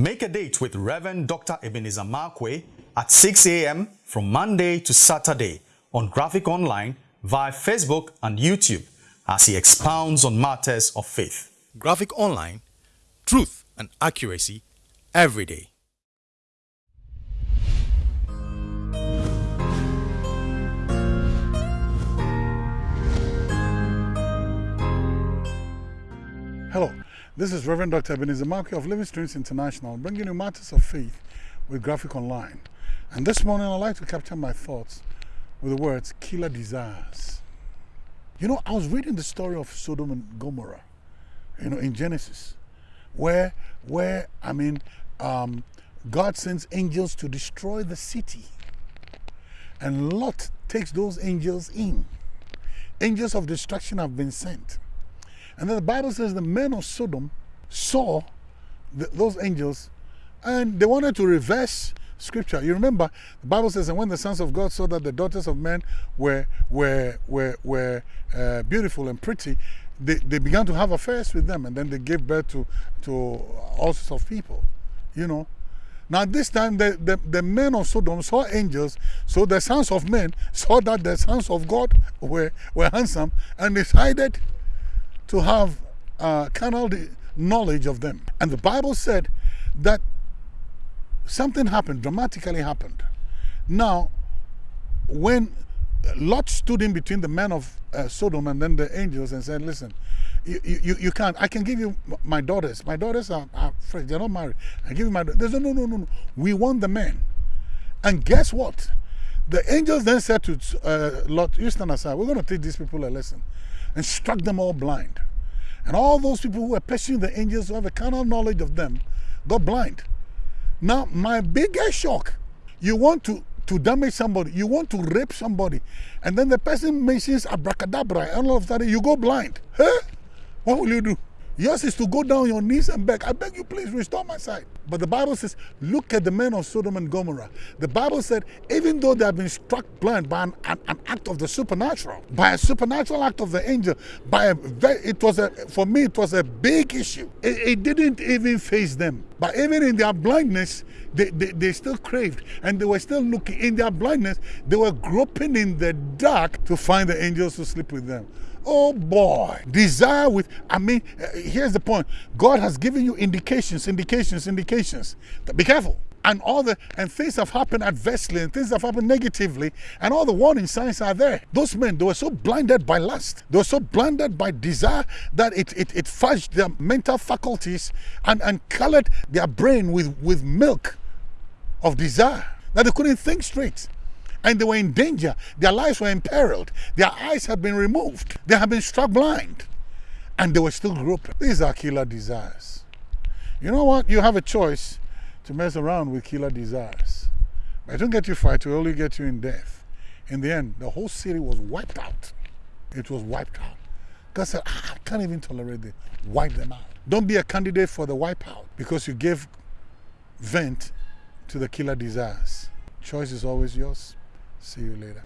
Make a date with Reverend Dr. Ebenezer Markwei at 6 a.m. from Monday to Saturday on Graphic Online via Facebook and YouTube as he expounds on matters of faith. Graphic Online, truth and accuracy every day. This is Reverend Dr. Ebenezer Markwei of Living Streams International, bringing you matters of faith with Graphic Online. And this morning I'd like to capture my thoughts with the words killer desires. You know, I was reading the story of Sodom and Gomorrah, you know, in Genesis, where, where I mean, um, God sends angels to destroy the city. And Lot takes those angels in. Angels of destruction have been sent. And then the Bible says the men of Sodom saw the, those angels and they wanted to reverse scripture. You remember the Bible says, and when the sons of God saw that the daughters of men were were were were uh, beautiful and pretty, they, they began to have affairs with them, and then they gave birth to to all sorts of people. You know. Now this time the, the, the men of Sodom saw angels, so the sons of men saw that the sons of God were, were handsome and decided to have uh, carnal knowledge of them. And the Bible said that something happened, dramatically happened. Now, when Lot stood in between the men of uh, Sodom and then the angels and said, listen, you, you, you can't. I can give you my daughters. My daughters are, are fresh. They're not married. I give you my daughters. They said, no, no, no, no. We want the men. And guess what? The angels then said to uh, Lot, you stand aside. We're going to teach these people a lesson and struck them all blind. And all those people who were pursuing the angels who have a carnal knowledge of them got blind. Now, my biggest shock, you want to, to damage somebody, you want to rape somebody, and then the person mentions abracadabra, and all of a sudden you go blind. Huh? What will you do? Yours is to go down your knees and beg. I beg you, please restore my sight. But the Bible says, look at the men of Sodom and Gomorrah. The Bible said, even though they have been struck blind by an, an, an act of the supernatural, by a supernatural act of the angel, by a very, it was a, for me, it was a big issue. It, it didn't even face them. But even in their blindness, they, they, they still craved and they were still looking. In their blindness, they were groping in the dark to find the angels to sleep with them. Oh boy, desire with, I mean, uh, here's the point. God has given you indications, indications, indications. Be careful. And all the, and things have happened adversely and things have happened negatively and all the warning signs are there. Those men, they were so blinded by lust. They were so blinded by desire that it, it, it fudged their mental faculties and, and colored their brain with, with milk of desire that they couldn't think straight and they were in danger. Their lives were imperiled. Their eyes had been removed. They had been struck blind. And they were still groping. These are killer desires. You know what? You have a choice to mess around with killer desires. But it don't get you far, it will only get you in death. In the end, the whole city was wiped out. It was wiped out. God said, ah, I can't even tolerate this. Wipe them out. Don't be a candidate for the wipeout because you gave vent to the killer desires. Choice is always yours. see you later